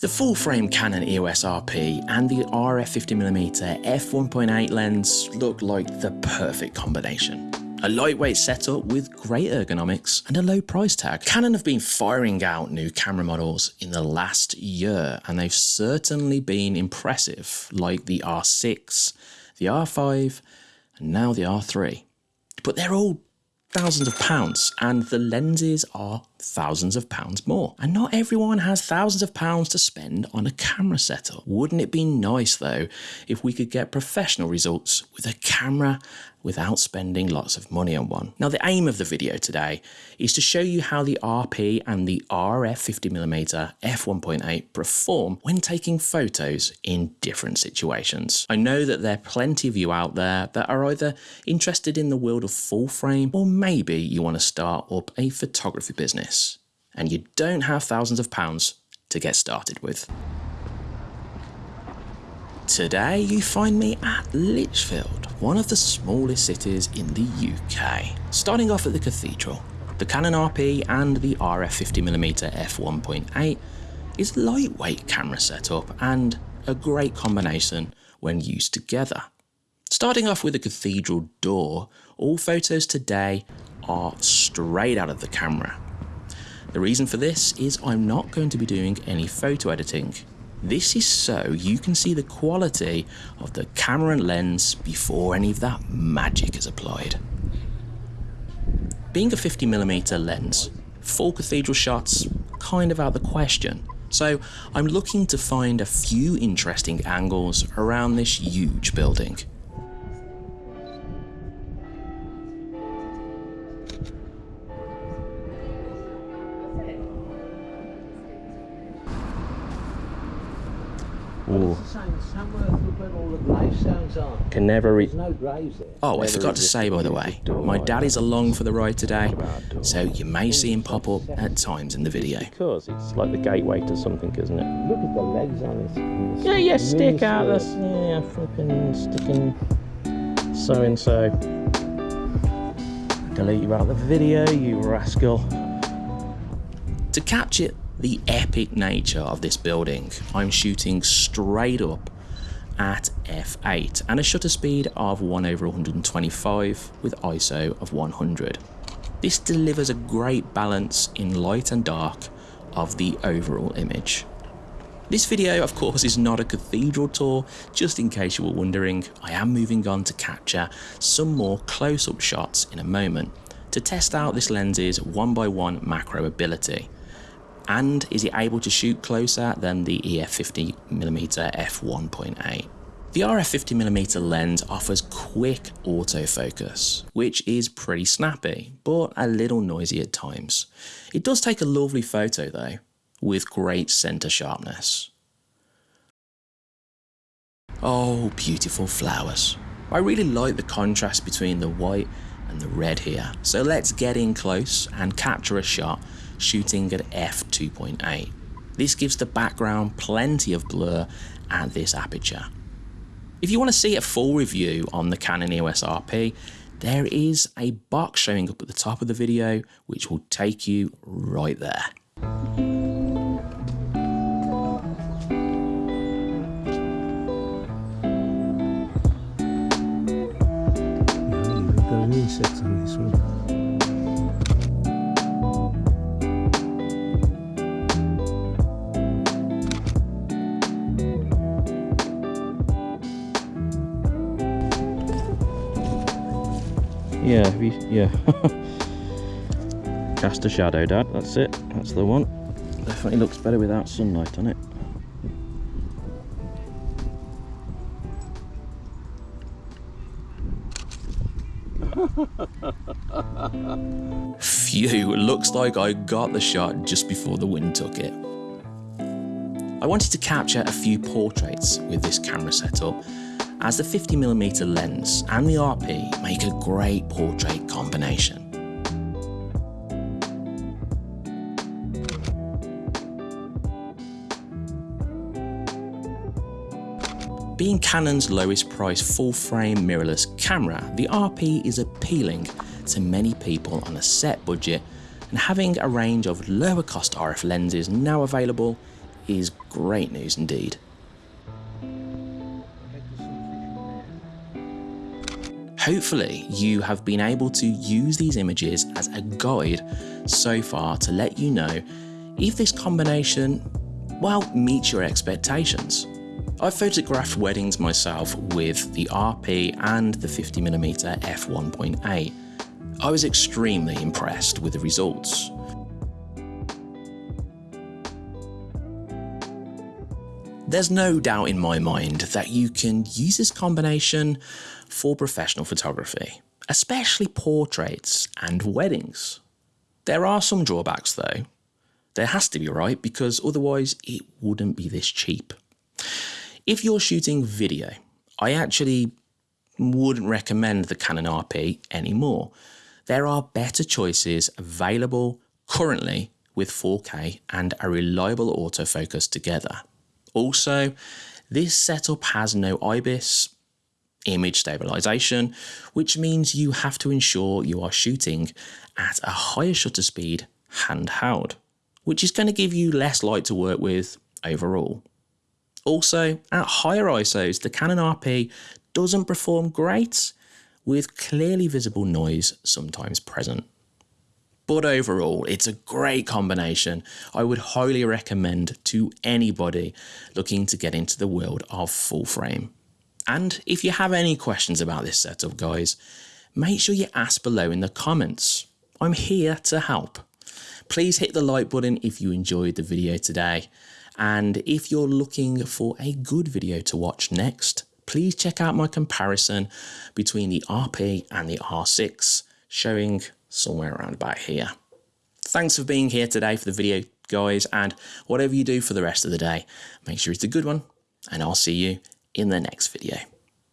The full frame Canon EOS RP and the RF 50mm f1.8 lens look like the perfect combination. A lightweight setup with great ergonomics and a low price tag. Canon have been firing out new camera models in the last year and they've certainly been impressive like the R6, the R5 and now the R3. But they're all thousands of pounds and the lenses are thousands of pounds more. And not everyone has thousands of pounds to spend on a camera setup. Wouldn't it be nice though if we could get professional results with a camera without spending lots of money on one. Now the aim of the video today is to show you how the RP and the RF 50mm f1.8 perform when taking photos in different situations. I know that there are plenty of you out there that are either interested in the world of full frame or maybe you want to start up a photography business business and you don't have thousands of pounds to get started with. Today you find me at Lichfield, one of the smallest cities in the UK. Starting off at the cathedral, the Canon RP and the RF 50mm f1.8 is a lightweight camera setup and a great combination when used together. Starting off with the cathedral door, all photos today are straight out of the camera the reason for this is I'm not going to be doing any photo editing. This is so you can see the quality of the camera and lens before any of that magic is applied. Being a 50mm lens, full cathedral shots kind of out the question. So I'm looking to find a few interesting angles around this huge building. Ooh. Can never reach. Oh, I forgot to say, by the way, my dad is along for the ride today, so you may see him pop up at times in the video. Because it's like the gateway to something, isn't it? Look at the legs on this. Yeah, yeah, stick out this. Yeah, flipping sticking so and so. Delete you out of the video, you rascal. To catch it the epic nature of this building, I'm shooting straight up at f8 and a shutter speed of 1 over 125 with ISO of 100. This delivers a great balance in light and dark of the overall image. This video of course is not a cathedral tour, just in case you were wondering, I am moving on to capture some more close-up shots in a moment to test out this lens's one by one macro ability and is it able to shoot closer than the EF50mm f1.8. The RF50mm lens offers quick autofocus, which is pretty snappy, but a little noisy at times. It does take a lovely photo though, with great centre sharpness. Oh, beautiful flowers. I really like the contrast between the white and the red here, so let's get in close and capture a shot shooting at f2.8. This gives the background plenty of blur at this aperture. If you want to see a full review on the Canon EOS RP, there is a box showing up at the top of the video which will take you right there. on this one. Yeah, you, yeah. Cast a shadow, Dad. That's it. That's the one. Definitely looks better without sunlight on it. Phew, looks like I got the shot just before the wind took it. I wanted to capture a few portraits with this camera setup as the 50mm lens and the RP make a great portrait combination. Being Canon's lowest price full frame mirrorless camera, the RP is appealing to many people on a set budget and having a range of lower cost RF lenses now available is great news indeed. Hopefully, you have been able to use these images as a guide so far to let you know if this combination, well, meets your expectations. I've photographed weddings myself with the RP and the 50mm f1.8. I was extremely impressed with the results. There's no doubt in my mind that you can use this combination for professional photography, especially portraits and weddings. There are some drawbacks though. There has to be, right? Because otherwise it wouldn't be this cheap. If you're shooting video, I actually wouldn't recommend the Canon RP anymore. There are better choices available currently with 4K and a reliable autofocus together. Also, this setup has no IBIS, image stabilization, which means you have to ensure you are shooting at a higher shutter speed handheld, which is going to give you less light to work with overall. Also, at higher ISOs, the Canon RP doesn't perform great, with clearly visible noise sometimes present. But overall, it's a great combination I would highly recommend to anybody looking to get into the world of full frame. And if you have any questions about this setup, guys, make sure you ask below in the comments. I'm here to help. Please hit the like button if you enjoyed the video today. And if you're looking for a good video to watch next, please check out my comparison between the RP and the R6, showing somewhere around about here. Thanks for being here today for the video, guys, and whatever you do for the rest of the day, make sure it's a good one, and I'll see you in the next video.